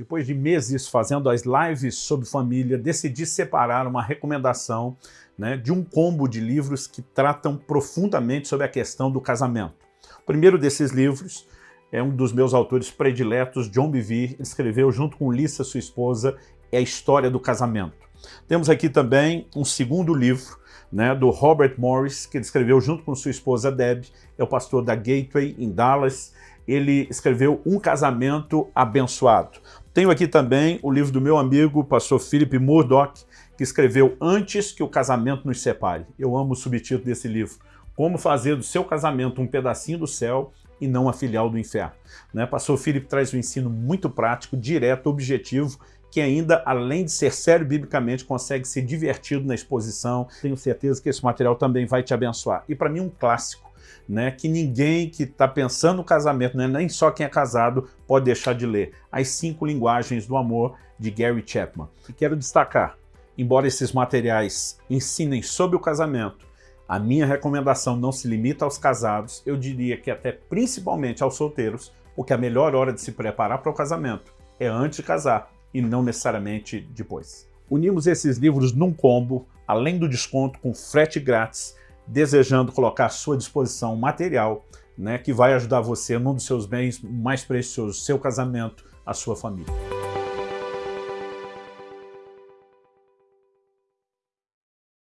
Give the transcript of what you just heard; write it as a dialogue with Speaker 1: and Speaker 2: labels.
Speaker 1: depois de meses fazendo as lives sobre família, decidi separar uma recomendação né, de um combo de livros que tratam profundamente sobre a questão do casamento. O primeiro desses livros é um dos meus autores prediletos, John Bevere, escreveu junto com Lisa, sua esposa, é a história do casamento. Temos aqui também um segundo livro, né, do Robert Morris, que ele escreveu junto com sua esposa Deb, é o pastor da Gateway em Dallas. Ele escreveu Um Casamento Abençoado. Tenho aqui também o livro do meu amigo, pastor Philip Murdoch, que escreveu Antes que o Casamento nos Separe. Eu amo o subtítulo desse livro. Como fazer do seu casamento um pedacinho do céu e não a filial do inferno. Né? Pastor Philip traz um ensino muito prático, direto, objetivo que ainda, além de ser sério biblicamente, consegue ser divertido na exposição. Tenho certeza que esse material também vai te abençoar. E para mim um clássico, né, que ninguém que está pensando no casamento, né, nem só quem é casado, pode deixar de ler. As Cinco Linguagens do Amor, de Gary Chapman. E quero destacar, embora esses materiais ensinem sobre o casamento, a minha recomendação não se limita aos casados, eu diria que até principalmente aos solteiros, porque a melhor hora de se preparar para o casamento é antes de casar, e não necessariamente depois. Unimos esses livros num combo, além do desconto com frete grátis, desejando colocar à sua disposição material né, que vai ajudar você num dos seus bens mais preciosos, seu casamento, a sua família.